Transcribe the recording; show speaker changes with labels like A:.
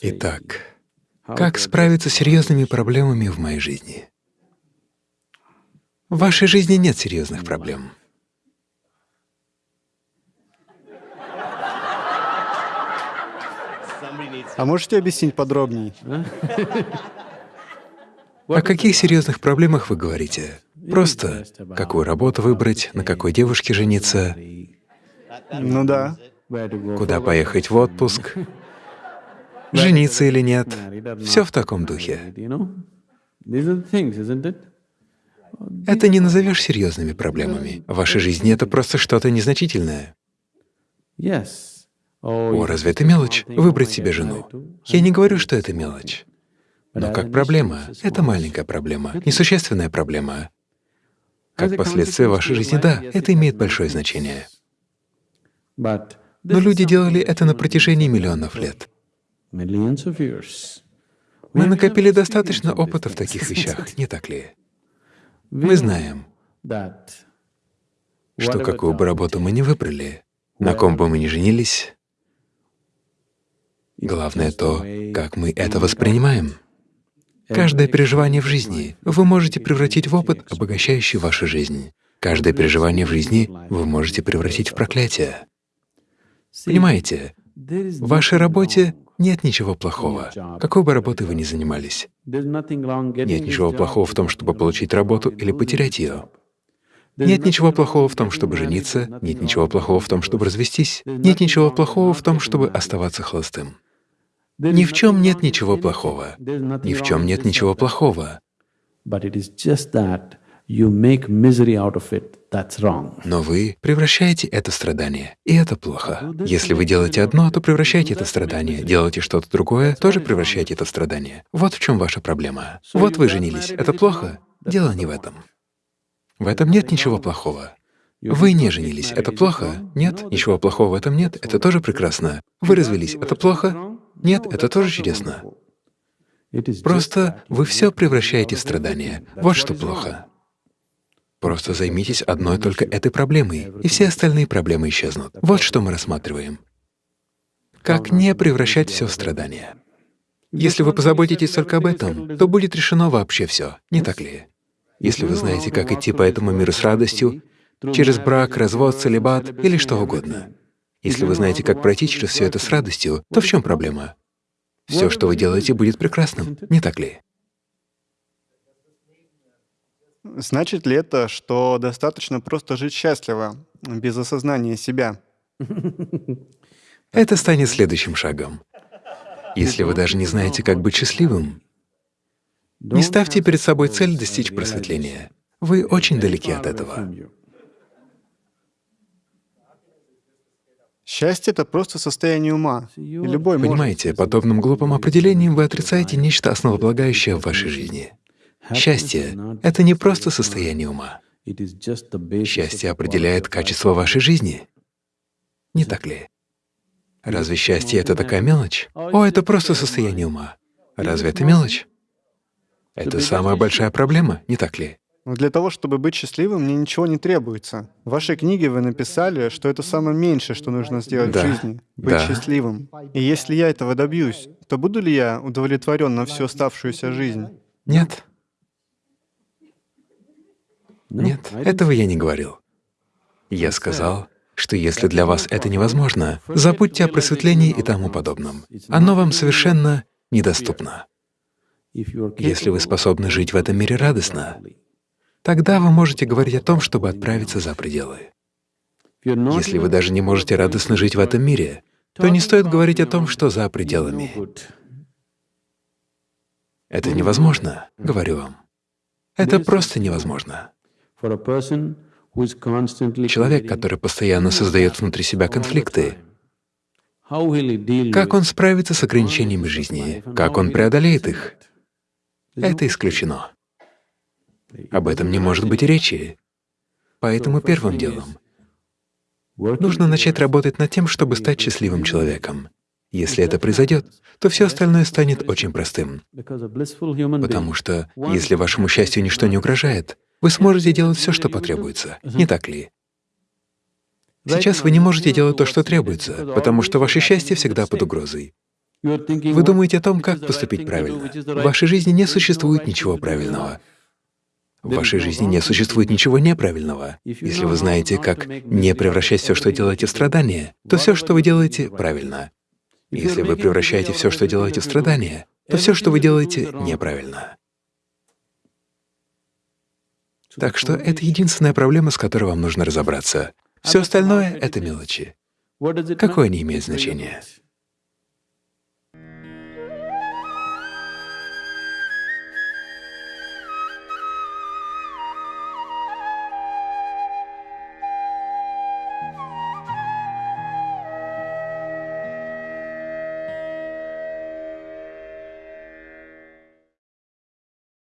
A: Итак, как справиться с серьезными проблемами в моей жизни? В вашей жизни нет серьезных проблем.
B: А можете объяснить подробнее?
A: О каких серьезных проблемах вы говорите? Просто какую работу выбрать, на какой девушке жениться,
B: Ну да.
A: куда поехать в отпуск, жениться или нет. Все в таком духе. Это не назовешь серьезными проблемами. В вашей жизни это просто что-то незначительное. О, разве это мелочь — выбрать себе жену? Я не говорю, что это мелочь. Но как проблема — это маленькая проблема, несущественная проблема. Как последствие вашей жизни, да, это имеет большое значение. Но люди делали это на протяжении миллионов лет. Мы накопили достаточно опыта в таких вещах, не так ли? Мы знаем, что какую бы работу мы ни выбрали, на ком бы мы ни женились, главное то, как мы это воспринимаем. Каждое переживание в жизни вы можете превратить в опыт, обогащающий вашу жизнь. Каждое переживание в жизни вы можете превратить в проклятие. Понимаете, в вашей работе нет ничего плохого, какой бы работой вы ни занимались. Нет ничего плохого в том, чтобы получить работу или потерять ее. Нет ничего плохого в том, чтобы жениться, нет ничего плохого в том, чтобы развестись, нет ничего плохого в том, чтобы оставаться холостым. Ни в чем нет ничего плохого. Ни в чем нет ничего плохого. Но вы превращаете это страдание, и это плохо. Если вы делаете одно, то превращаете это страдание, делаете что-то другое, тоже превращаете это страдание. Вот в чем ваша проблема. Вот вы женились, это плохо? Дело не в этом. В этом нет ничего плохого. Вы не женились, это плохо? Нет, ничего плохого в этом нет, это тоже прекрасно. Вы развелись, это плохо? Нет, это тоже чудесно. Просто вы все превращаете в страдания. Вот что плохо. Просто займитесь одной только этой проблемой, и все остальные проблемы исчезнут. Вот что мы рассматриваем. Как не превращать все в страдания. Если вы позаботитесь только об этом, то будет решено вообще все, не так ли? Если вы знаете, как идти по этому миру с радостью, через брак, развод, целебат или что угодно, если вы знаете, как пройти через все это с радостью, то в чем проблема? Все, что вы делаете, будет прекрасным, не так ли?
B: Значит ли это, что достаточно просто жить счастливо, без осознания себя?
A: Это станет следующим шагом. Если вы даже не знаете, как быть счастливым, не ставьте перед собой цель достичь просветления. Вы очень далеки от этого.
B: Счастье — это просто состояние ума. И любой
A: Понимаете, подобным глупым определением вы отрицаете нечто основополагающее в вашей жизни. Счастье — это не просто состояние ума. Счастье определяет качество вашей жизни. Не так ли? Разве счастье — это такая мелочь? О, это просто состояние ума. Разве это мелочь? Это самая большая проблема, не так ли?
B: Для того, чтобы быть счастливым, мне ничего не требуется. В вашей книге вы написали, что это самое меньшее, что нужно сделать
A: Да,
B: в жизни — быть
A: да.
B: счастливым. И если я этого добьюсь, то буду ли я удовлетворен на всю оставшуюся жизнь?
A: Нет. Нет, этого я не говорил. Я сказал, что если для вас это невозможно, забудьте о просветлении и тому подобном. Оно вам совершенно недоступно. Если вы способны жить в этом мире радостно, тогда вы можете говорить о том, чтобы отправиться за пределы. Если вы даже не можете радостно жить в этом мире, то не стоит говорить о том, что за пределами. Это невозможно, говорю вам. Это просто невозможно. Человек, который постоянно создает внутри себя конфликты, как он справится с ограничениями жизни, как он преодолеет их, это исключено. Об этом не может быть и речи. Поэтому первым делом нужно начать работать над тем, чтобы стать счастливым человеком. Если это произойдет, то все остальное станет очень простым. Потому что если вашему счастью ничто не угрожает, вы сможете делать все, что потребуется, не так ли? Сейчас вы не можете делать то, что требуется, потому что ваше счастье всегда под угрозой. Вы думаете о том, как поступить правильно. В вашей жизни не существует ничего правильного. В вашей жизни не существует ничего неправильного. Если вы знаете, как не превращать все, что делаете, в страдания, то все, что вы делаете, правильно. Если вы превращаете все, что делаете, в страдания, то все, что вы делаете, неправильно. Так что это единственная проблема, с которой вам нужно разобраться. Все остальное — это мелочи. Какое не имеет значения.